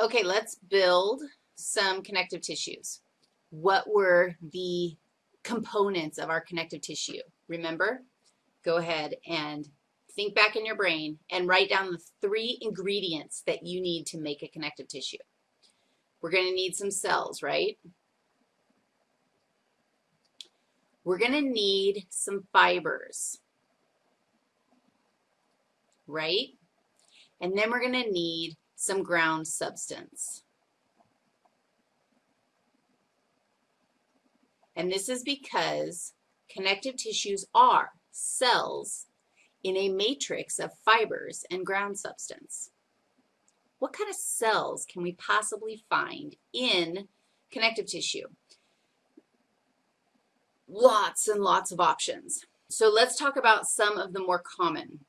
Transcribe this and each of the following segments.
Okay, let's build some connective tissues. What were the components of our connective tissue? Remember? Go ahead and think back in your brain and write down the three ingredients that you need to make a connective tissue. We're going to need some cells, right? We're going to need some fibers, right? And then we're going to need some ground substance. And this is because connective tissues are cells in a matrix of fibers and ground substance. What kind of cells can we possibly find in connective tissue? Lots and lots of options. So let's talk about some of the more common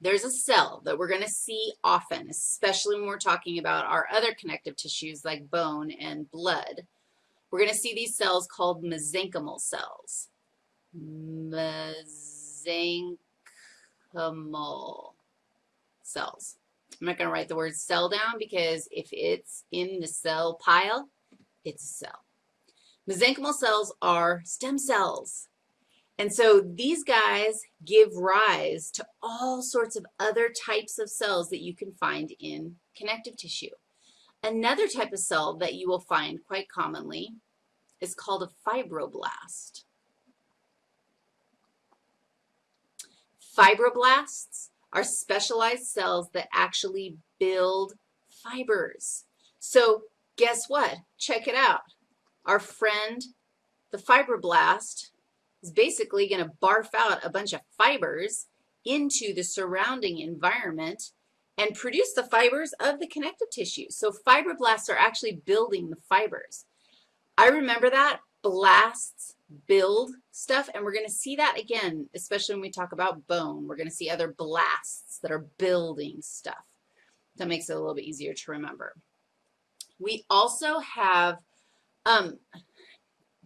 there's a cell that we're going to see often, especially when we're talking about our other connective tissues like bone and blood. We're going to see these cells called mesenchymal cells. Mesenchymal cells. I'm not going to write the word cell down because if it's in the cell pile, it's a cell. Mesenchymal cells are stem cells. And so these guys give rise to all sorts of other types of cells that you can find in connective tissue. Another type of cell that you will find quite commonly is called a fibroblast. Fibroblasts are specialized cells that actually build fibers. So guess what? Check it out. Our friend, the fibroblast, is basically going to barf out a bunch of fibers into the surrounding environment and produce the fibers of the connective tissue. So fibroblasts are actually building the fibers. I remember that. Blasts build stuff, and we're going to see that again, especially when we talk about bone. We're going to see other blasts that are building stuff. That makes it a little bit easier to remember. We also have um,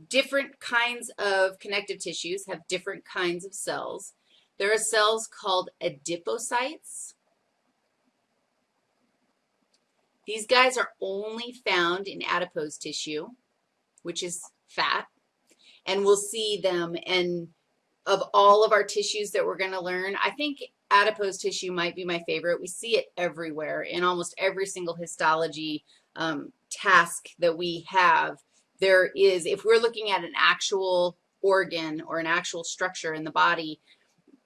different kinds of connective tissues have different kinds of cells. There are cells called adipocytes. These guys are only found in adipose tissue, which is fat, and we'll see them and of all of our tissues that we're going to learn, I think adipose tissue might be my favorite. We see it everywhere in almost every single histology um, task that we have there is, if we're looking at an actual organ or an actual structure in the body,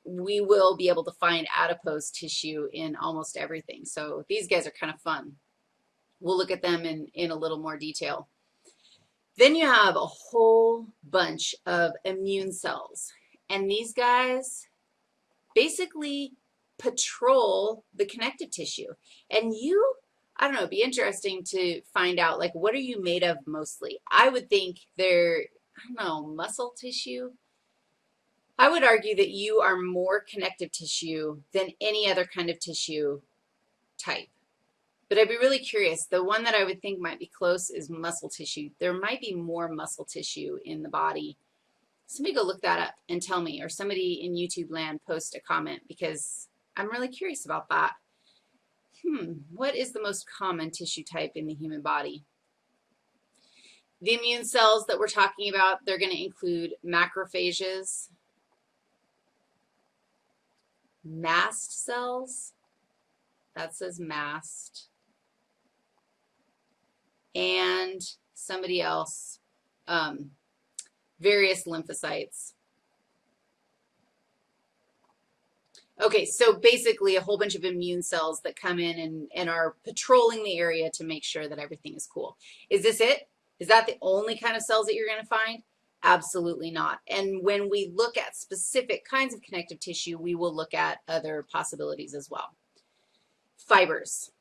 we will be able to find adipose tissue in almost everything. So these guys are kind of fun. We'll look at them in, in a little more detail. Then you have a whole bunch of immune cells. And these guys basically patrol the connective tissue. And you I don't know, it'd be interesting to find out, like, what are you made of mostly? I would think they're, I don't know, muscle tissue. I would argue that you are more connective tissue than any other kind of tissue type. But I'd be really curious. The one that I would think might be close is muscle tissue. There might be more muscle tissue in the body. Somebody go look that up and tell me, or somebody in YouTube land post a comment because I'm really curious about that hmm, what is the most common tissue type in the human body? The immune cells that we're talking about, they're going to include macrophages, mast cells, that says mast, and somebody else, um, various lymphocytes. Okay, so basically a whole bunch of immune cells that come in and, and are patrolling the area to make sure that everything is cool. Is this it? Is that the only kind of cells that you're going to find? Absolutely not. And when we look at specific kinds of connective tissue, we will look at other possibilities as well. Fibers.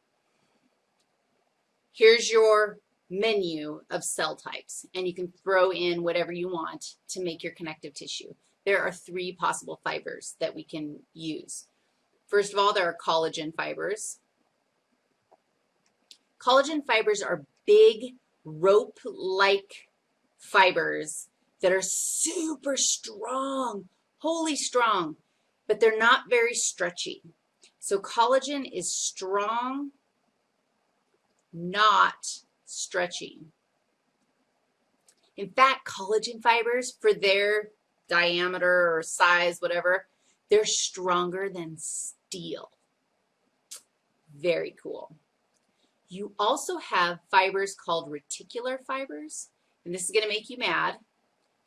Here's your menu of cell types, and you can throw in whatever you want to make your connective tissue there are three possible fibers that we can use. First of all, there are collagen fibers. Collagen fibers are big rope-like fibers that are super strong, wholly strong, but they're not very stretchy. So collagen is strong not stretchy. In fact, collagen fibers, for their diameter or size, whatever, they're stronger than steel. Very cool. You also have fibers called reticular fibers, and this is going to make you mad.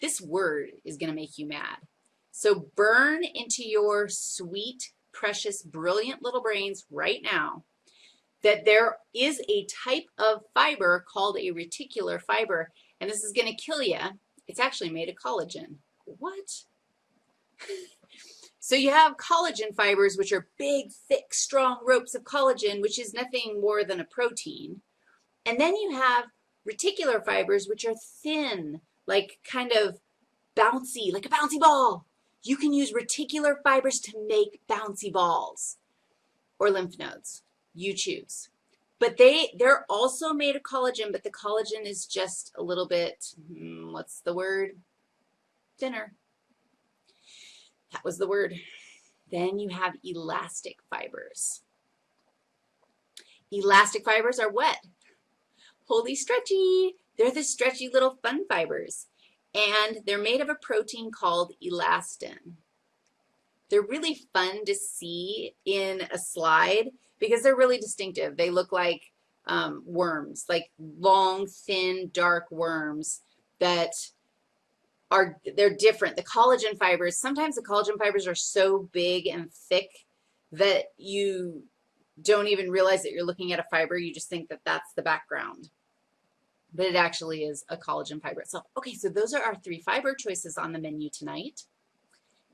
This word is going to make you mad. So burn into your sweet, precious, brilliant little brains right now that there is a type of fiber called a reticular fiber, and this is going to kill you. It's actually made of collagen. What? So you have collagen fibers, which are big, thick, strong ropes of collagen, which is nothing more than a protein. And then you have reticular fibers, which are thin, like kind of bouncy, like a bouncy ball. You can use reticular fibers to make bouncy balls or lymph nodes. You choose. But they, they're also made of collagen, but the collagen is just a little bit, hmm, what's the word? Thinner. That was the word. Then you have elastic fibers. Elastic fibers are what? Holy stretchy. They're the stretchy little fun fibers. And they're made of a protein called elastin. They're really fun to see in a slide because they're really distinctive. They look like um, worms, like long, thin, dark worms that are they're different. The collagen fibers, sometimes the collagen fibers are so big and thick that you don't even realize that you're looking at a fiber. You just think that that's the background. But it actually is a collagen fiber itself. Okay, so those are our three fiber choices on the menu tonight.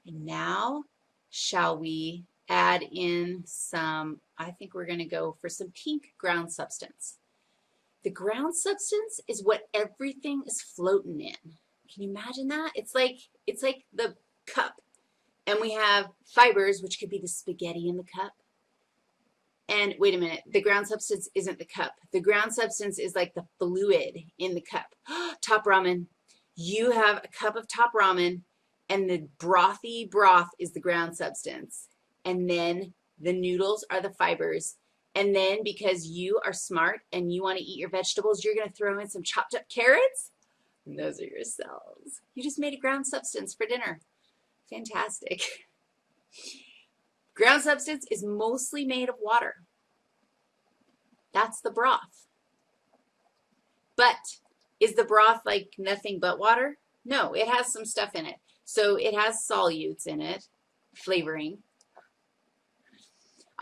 And now, shall we add in some, I think we're going to go for some pink ground substance. The ground substance is what everything is floating in. Can you imagine that? It's like, it's like the cup. And we have fibers, which could be the spaghetti in the cup. And wait a minute, the ground substance isn't the cup. The ground substance is like the fluid in the cup. top ramen. You have a cup of top ramen, and the brothy broth is the ground substance. And then the noodles are the fibers. And then because you are smart and you want to eat your vegetables, you're going to throw in some chopped up carrots and those are your cells. You just made a ground substance for dinner. Fantastic. Ground substance is mostly made of water. That's the broth. But is the broth like nothing but water? No, it has some stuff in it. So it has solutes in it, flavoring.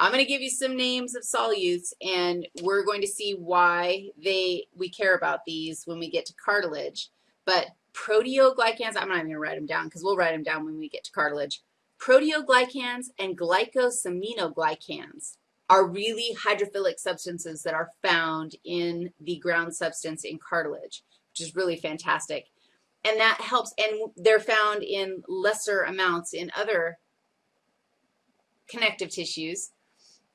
I'm going to give you some names of solutes, and we're going to see why they we care about these when we get to cartilage. But proteoglycans, I'm not even going to write them down because we'll write them down when we get to cartilage. Proteoglycans and glycosaminoglycans are really hydrophilic substances that are found in the ground substance in cartilage, which is really fantastic. And that helps, and they're found in lesser amounts in other connective tissues.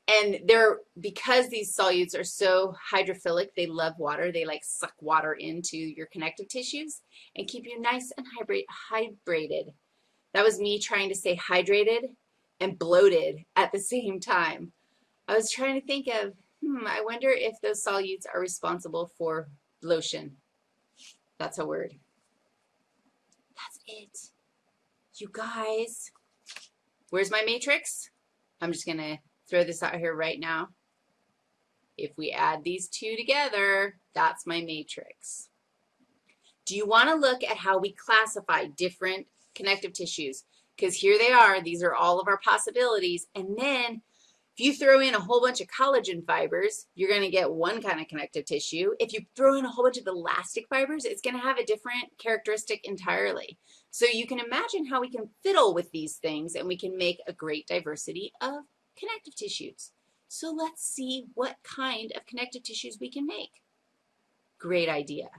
And they're, because these solutes are so hydrophilic, they love water, they like suck water into your connective tissues and keep you nice and hydrated. That was me trying to say hydrated and bloated at the same time. I was trying to think of, hmm, I wonder if those solutes are responsible for bloating. That's a word. That's it. You guys, where's my matrix? I'm just going to throw this out here right now. If we add these two together, that's my matrix. Do you want to look at how we classify different connective tissues? Because here they are. These are all of our possibilities. And then if you throw in a whole bunch of collagen fibers, you're going to get one kind of connective tissue. If you throw in a whole bunch of elastic fibers, it's going to have a different characteristic entirely. So you can imagine how we can fiddle with these things and we can make a great diversity of connective tissues. So let's see what kind of connective tissues we can make. Great idea.